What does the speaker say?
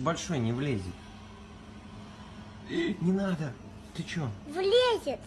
Большой не влезет. Не надо. Ты чё? Влезет.